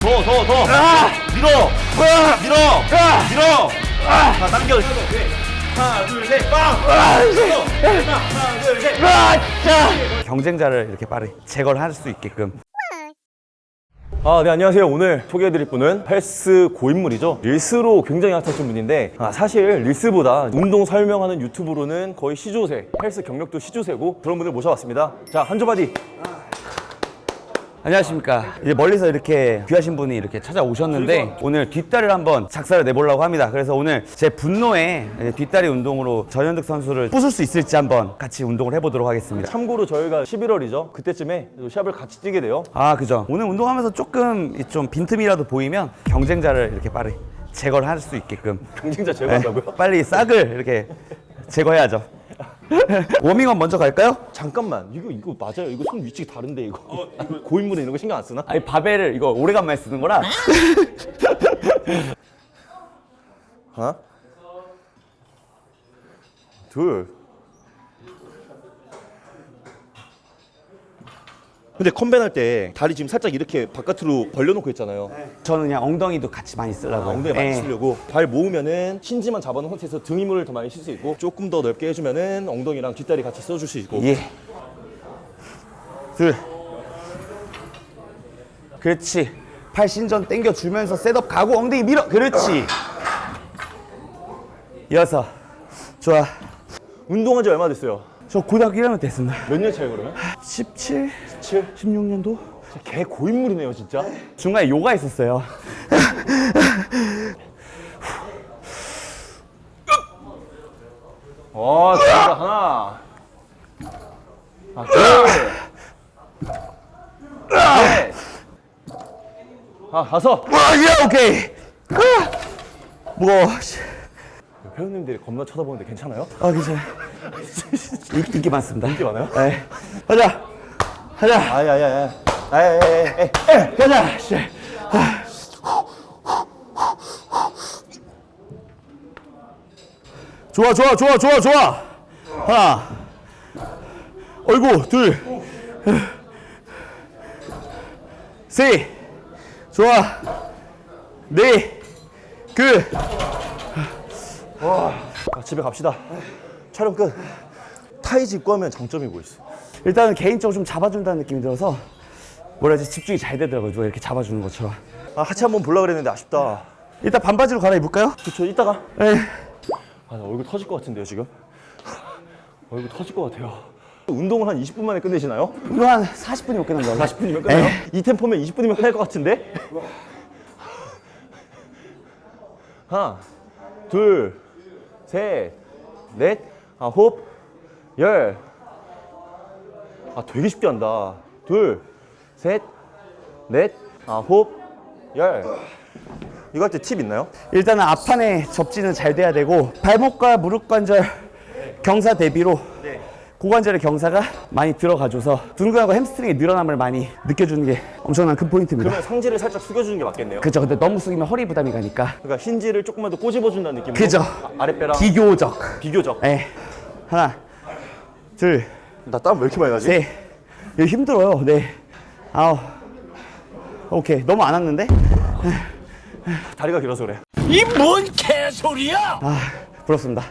더, 더, 더. 밀어. 밀어. 밀어. 자, 당겨. 하나, 둘, 셋, 빵. 하나, 둘, 셋. 경쟁자를 이렇게 빠르게 제거를 할 수 있게끔 아, 네, 안녕하세요. 오늘 소개해드릴 분은 헬스 고인물이죠. 릴스로 굉장히 핫하신 분인데, 아, 사실 릴스보다 운동 설명하는 유튜브로는 거의 시조새, 헬스 경력도 시조새고, 그런 분을 모셔왔습니다. 자, 한조 바디. 안녕하십니까. 이제 멀리서 이렇게 귀하신 분이 이렇게 찾아오셨는데 오늘 뒷다리를 한번 작사를 내보려고 합니다. 그래서 오늘 제 분노에 뒷다리 운동으로 전현득 선수를 부술 수 있을지 한번 같이 운동을 해보도록 하겠습니다. 참고로 저희가 11월이죠. 그때쯤에 또 시합을 같이 뛰게 돼요. 아 그죠. 오늘 운동하면서 조금 이좀 빈틈이라도 보이면 경쟁자를 이렇게 빠르게 제거를 할 수 있게끔. 경쟁자 네, 제거한다고요? 빨리 싹을 이렇게 제거해야죠 워밍업 먼저 갈까요? 잠깐만, 이거, 이거 맞아요. 이거 손 위치가 다른데, 이거. 고인물은 이런 거 신경 안 쓰나? 아니 바벨을 이거 오래간만에 쓰는 거라 하나, 둘. 근데 컴뱃 할때 다리 지금 살짝 이렇게 바깥으로 벌려놓고 있잖아요. 저는 그냥 엉덩이도 같이 많이 쓰려고 아, 엉덩이 많이 예. 쓰려고 발 모으면은 힌지만 잡아놓은 상태에서 등 힘을 더 많이 쓸 수 있고 조금 더 넓게 해주면은 엉덩이랑 뒷다리 같이 써줄 수 있고 예. 둘. 그렇지. 팔 신전 당겨 주면서 셋업 가고 엉덩이 밀어. 그렇지. 여섯. 좋아. 운동한 지 얼마 됐어요? 저 고등학교 1학년 됐습니다. 몇 년 차이 그러면? 17, 7? 16년도? 개 고인물이네요 진짜 중간에 요가 있었어요. 와 진짜 하나 아, 둘 셋. 아 다섯 와, 예, 오케이. 아, 무거워. 씨. 회원님들이 겁나 쳐다보는데 괜찮아요? 아, 괜찮아. 인- 인기 많습니다. 인기 많아요? 네. 가자. 가자. 아야야야 아야야야 가자. 씨. 좋아, 좋아, 좋아, 좋아, 좋아. 하나. 어이구, 둘. 셋. 좋아. 넷. 그. 아, 집에 갑시다 촬영 끝 타이즈 입고 하면 장점이 뭐 있어? 일단은 개인적으로 좀 잡아준다는 느낌이 들어서 뭐라 해야지 집중이 잘 되더라고요. 누가 이렇게 잡아주는 것처럼. 아 하체 한번 보려고 그랬는데 아쉽다 일단 반바지로 갈아입을까요? 그쵸 이따가 네. 아, 나 얼굴 터질 것 같은데요, 지금? 얼굴 터질 것 같아요. 운동을 한 20분 만에 끝내시나요? 이거 한 40분이면 끝난 거예요. 40분이면 끝나요? 이 템포면 20분이면 끝날 것 같은데? 하나, 둘, 셋, 넷, 아홉, 열. 아, 되게 쉽게 한다. 둘, 셋, 넷, 아홉, 열. 이거 할 때 팁 있나요? 일단은 앞판에 접지는 잘 돼야 되고 발목과 무릎 관절 경사 대비로 고관절의 경사가 많이 들어가줘서 둔근하고 햄스트링의 늘어남을 많이 느껴주는 게 엄청난 큰 포인트입니다. 그러면 상체를 살짝 숙여주는 게 맞겠네요. 그죠. 근데 너무 숙이면 허리 부담이 가니까. 그러니까 힌지를 조금만 더 꼬집어준다는 느낌으로 그죠. 아, 아랫배랑 비교적. 비교적 예. 하나, 둘, 나 땀 왜 이렇게 많이 나지? 셋. 이거 힘들어요. 네. 아홉. 오케이. 너무 안 왔는데? 다리가 길어서 그래 이 뭔 개소리야! 아, 부럽습니다.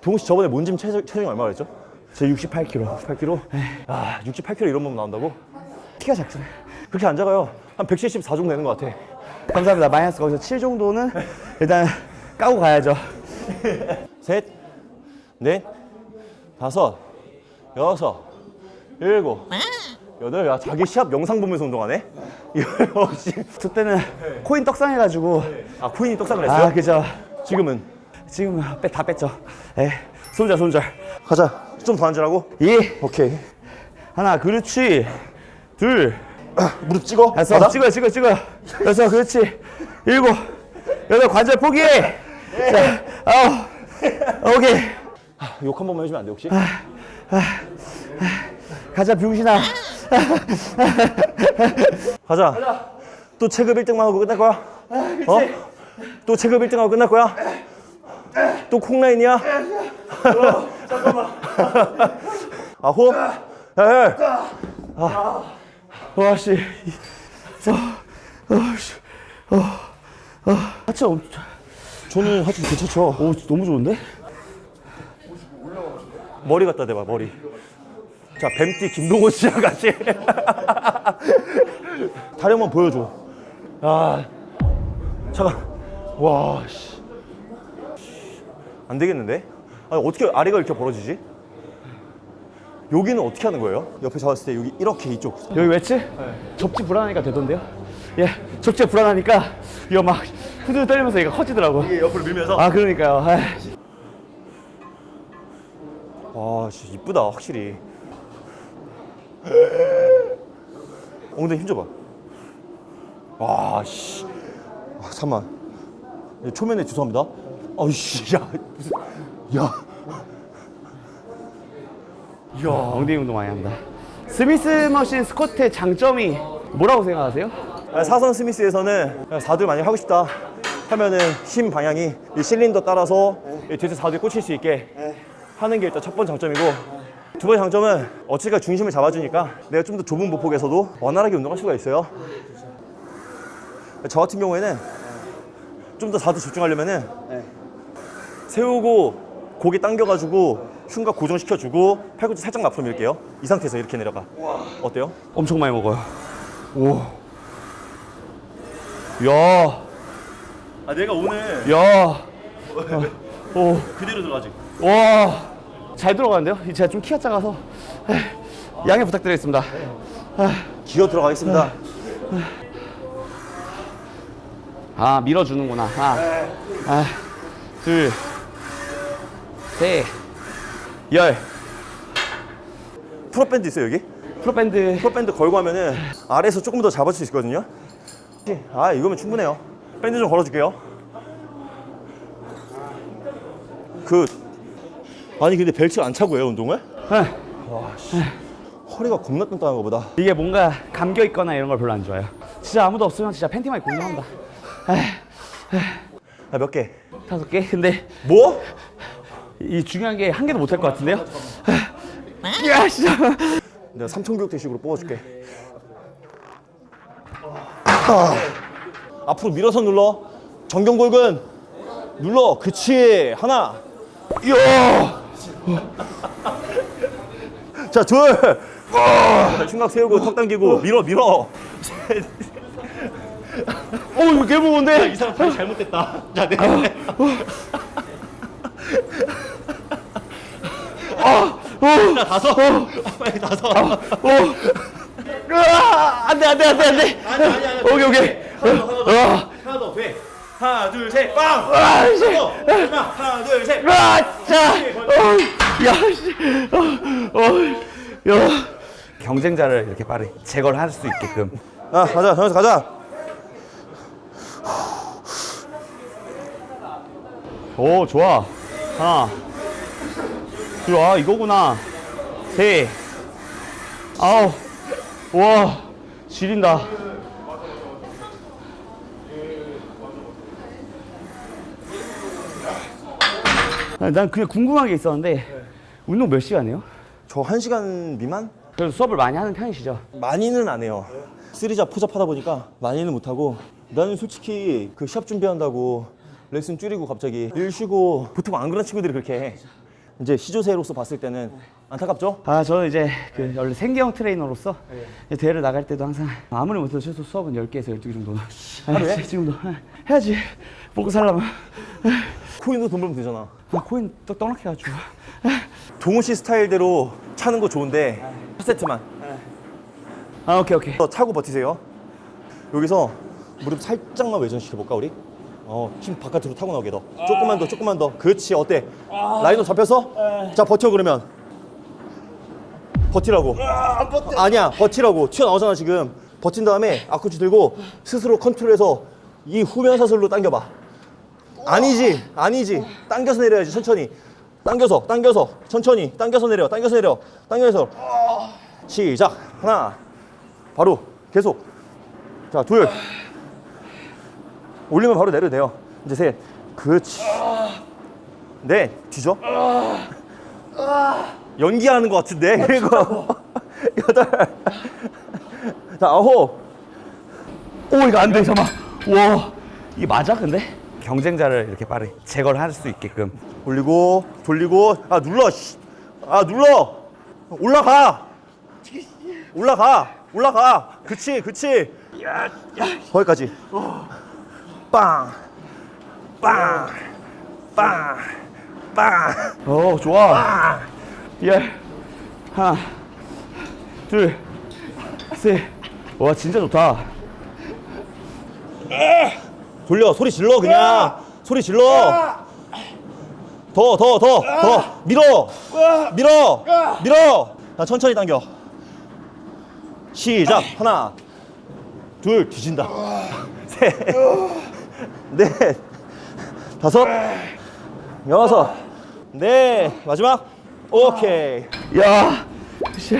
동훈 씨 저번에 몸짐 체중, 체중이 얼마 그랬죠? 저 68kg. 8kg? 아 68kg 이런 몸 나온다고? 키가 작잖아요. 그렇게 안 작아요 한 174 정도 되는 것 같아 감사합니다. 마이너스 거기서 7 정도는 일단 까고 가야죠. 셋, 넷, 다섯, 여섯, 일곱, 여덟 야 자기 시합 영상 보면서 운동하네? 이거 역시 저 때는 코인 떡상해가지고 아 코인이 떡상을 했어요? 아 그죠. 지금은 지금 빼, 다 뺐죠. 에 손절 손절. 가자 좀 더 앉으라고? 예. 오케이 하나 그렇지. 둘. 무릎 찍어 다섯 받아? 찍어 찍어 찍어. 여섯 그렇지. 일곱. 여덟 관절 포기해. 자 아홉. 오케이. 욕한 번만 해주면 안 돼 혹시? 가자 병신아. 가자. 또 체급 1등만 하고 끝날 거야? 어? 또 체급 1등 하고 끝날 거야? 또 콩라인이야? 잠깐만. 아홉, 열. 아. 와, 씨. 어, 어, 씨. 어, 어. 하체 엄청. 저는 하여튼 괜찮죠. 오, 너무 좋은데? 머리 갖다 대봐 머리. 자 뱀띠 김동호 씨랑 같이 다리 한번 보여줘. 아 잠깐. 와 씨. 안 되겠는데? 아니 어떻게 아래가 이렇게 벌어지지? 여기는 어떻게 하는 거예요? 옆에 잡았을 때 여기 이렇게 이쪽. 여기 웨치? 접지 불안하니까 되던데요? 예, 접지가 불안하니까 이거 막 후들 떨리면서 얘가 커지더라고. 이게 옆으로 밀면서. 아, 그러니까요. 아이. 와, 진짜 이쁘다, 확실히. 엉덩이 힘줘봐. 와, 씨. 아, 잠만. 초면에 죄송합니다. 아이씨, 야, 무슨, 야. 이야, 엉덩이 운동 많이 합니다. 스미스 머신 스쿼트의 장점이 뭐라고 생각하세요? 아, 사선 스미스에서는 4들 많이 하고 싶다 하면은 힘 방향이 이 실린더 따라서 이 뒤에서 4들 꽂힐 수 있게 하는 게 일단 첫 번째 장점이고 두 번째 장점은 어찌가 중심을 잡아주니까 내가 좀 더 좁은 보폭에서도 원활하게 운동할 수가 있어요. 저 같은 경우에는 좀더 4들 집중하려면 은 세우고 고개 당겨가지고 흉곽 고정시켜주고 팔꿈치 살짝 앞으로 밀게요. 이 상태에서 이렇게 내려가. 어때요? 엄청 많이 먹어요. 오. 야, 아 내가 오늘 야. 오, 그대로 들어가지. 와. 잘 들어가는데요? 제가 좀 키가 작아서. 양해 부탁드리겠습니다. 기어 들어가겠습니다. 아, 밀어주는구나. 하나, 아, 둘, 셋, 열. pull-up 밴드 있어요 여기? pull-up 밴드. pull-up 밴드 걸고 하면은 아래에서 조금 더 잡을 수 있거든요. 아 이거면 충분해요. 밴드 좀 걸어줄게요. 그 아니 근데 벨트 안 차고 해요 운동을? 네. 허리가 겁나 단단한 거보다. 이게 뭔가 감겨 있거나 이런 걸 별로 안 좋아해요. 진짜 아무도 없으면 진짜 팬티만 입고 운동합니다. 에이, 아몇 개? 다섯 개? 근데 뭐? 이 중요한 게 한 개도 못 할 것 같은데요? 야, 진짜. 내가 삼천교육대식으로 뽑아줄게. 아. 앞으로 밀어서 눌러. 정경골근 눌러. 그치. 하나. 야, 자, 둘. 자, 흉곽 세우고 턱 당기고 밀어 밀어. 어, 이거 개 무거운데? 이 사람 다리 잘못됐다. 자, 네. 자, 다섯. 빨리 다섯. 으아, 안 돼, 안 돼, 안 돼, 안 돼. 아니 아니 아니. 오케이, 오케이. 으아, 하나 더 돼. 하나, 둘, 셋. 빵. 으아, 씨. 더. 마지막. 하나, 둘, 셋. 으아, 자. 어, 야, 씨. 어, 어, 야. 경쟁자를 이렇게 빠르게 제거를 할 수 있게끔. 아, 가자. 정해서 가자. 오, 좋아. 하나. 둘, 아, 이거구나. 셋. 아우. 와, 지린다. 난 그냥 궁금한 게 있었는데, 운동 몇 시간 해요? 저 1시간 미만? 그래도 수업을 많이 하는 편이시죠? 많이는 안 해요. 쓰리잡 포잡 하다 보니까 많이는 못 하고 나는 솔직히 그 시합 준비한다고 레슨 줄이고 갑자기 일 쉬고 보통 안 그런 친구들이 그렇게 해. 이제 시조새로서 봤을 때는 안타깝죠? 아, 저는 이제 그 원래 생계형 트레이너로서 이제 대회를 나갈 때도 항상 아무리 못해도 최소 수업은 10개에서 12개 정도는 하루에? 아, 지금도 해야지. 먹고 살려면. 코인도 돈 벌면 되잖아. 아, 코인 또 떡락해가지고. 동호 씨 스타일대로 차는 거 좋은데 첫 세트만 아, 오케이, 오케이. 더 차고 버티세요. 여기서 무릎 살짝만 외전시켜 볼까 우리? 어, 힘 바깥으로 타고 나오게 더. 조금만 더, 조금만 더. 그렇지. 어때? 라인업 잡혔어? 자, 버텨 그러면. 버티라고. 아니야, 버티라고. 튀어나오잖아 지금. 버틴 다음에 앞꿈치 들고 스스로 컨트롤해서 이 후면 사슬로 당겨봐. 아니지, 아니지. 당겨서 내려야지 천천히. 당겨서, 당겨서, 천천히. 당겨서 내려, 당겨서 내려, 당겨서. 시작. 하나. 바로 계속. 자, 둘. 올리면 바로 내려도 돼요. 이제 셋. 그렇지. 넷. 뒤져. 연기하는 것 같은데. 그리고 여덟. 자, 아홉. 오 이거 안돼 잠깐 와 이게 맞아 근데 경쟁자를 이렇게 빠르게 제거를 할 수 있게끔. 돌리고 돌리고. 아 눌러 씨. 아 눌러. 올라가. 올라가. 올라가. 그치 그치. 거기까지. 빵. 빵, 빵, 빵. 오 좋아. 열 하나 둘셋와 진짜 좋다 돌려. 소리 질러 그냥. 소리 질러. 더 더 더 더. 밀어. 밀어. 밀어. 자 천천히 당겨. 시작. 하나. 둘 뒤진다. 셋넷. 다섯. 여섯. 네. 마지막. 오케이. 야. 씨.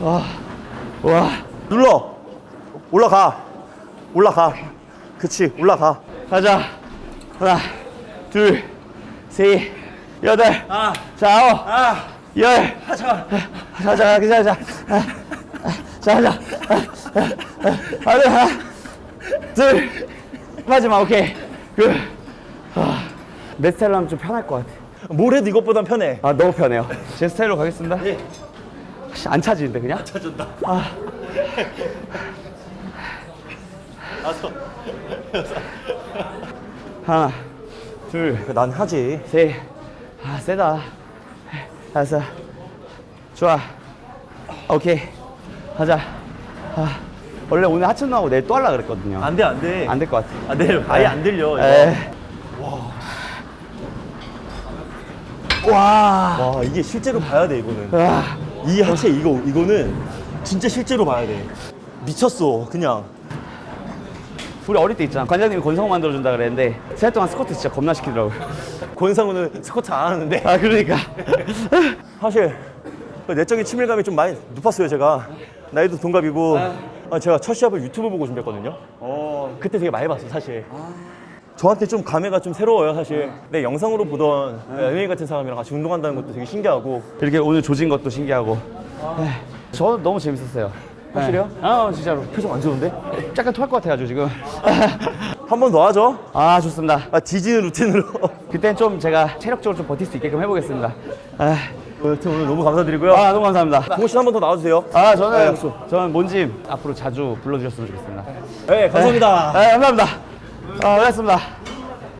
와, 와. 눌러. 올라가. 올라가 그치 올라가 가자. 하나, 둘, 셋, 여덟. 자, 아홉. 열. 자, 자, 자, 자, 자. 자, 자. 하나, 하나, 둘. 마지막, 오케이. 그. 아, 내 스타일로 하면 좀 편할 것 같아. 뭘 해도 이것보단 편해 아, 너무 편해요. 제 스타일로 가겠습니다. 씨, 안 차지는데, 그냥? 하나, 둘, 난 하지 셋. 아, 세다. 다섯. 좋아. 오케이. 하자. 아, 원래 오늘 하체 운동하고 내일 또 하려고 그랬거든요. 안돼 안돼 안 될 것 같아. 안 돼. 아예 안 들려. 에. 와. 와 이게 실제로 봐야 돼 이거는. 와. 이 하체 이거 이거는 진짜 실제로 봐야 돼. 미쳤어 그냥. 우리 어릴 때 있잖아. 관장님이 권성 만들어준다 그랬는데, 세달 동안 스쿼트 진짜 겁나 시키더라고요. 권상우는 스쿼트 안 하는데 아, 그러니까. 사실 그 내적인 친밀감이 좀 많이 높았어요 제가. 나이도 동갑이고 아, 제가 첫 시합을 유튜브 보고 준비했거든요. 그때 되게 많이 봤어 사실. 저한테 좀 감회가 좀 새로워요 사실. 내 영상으로 보던 MMA 같은 사람이랑 같이 운동한다는 것도 되게 신기하고. 이렇게 오늘 조진 것도 신기하고. 에이, 저는 너무 재밌었어요. 확실해요? 네. 아, 진짜로. 표정 안 좋은데? 약간 토할 것 같아가지고 지금. 한 번 더 하죠. 아, 좋습니다. 아 디지는 루틴으로. 그땐 좀 제가 체력적으로 좀 버틸 수 있게끔 해보겠습니다. 아, 여튼 오늘 너무 감사드리고요. 아, 너무 감사합니다. 동호 씨한 번 더 나와주세요. 아, 저는, 아, 약속. 저는 몬짐 앞으로 자주 불러주셨으면 좋겠습니다. 네, 감사합니다. 네, 감사합니다. 아, 고맙습니다.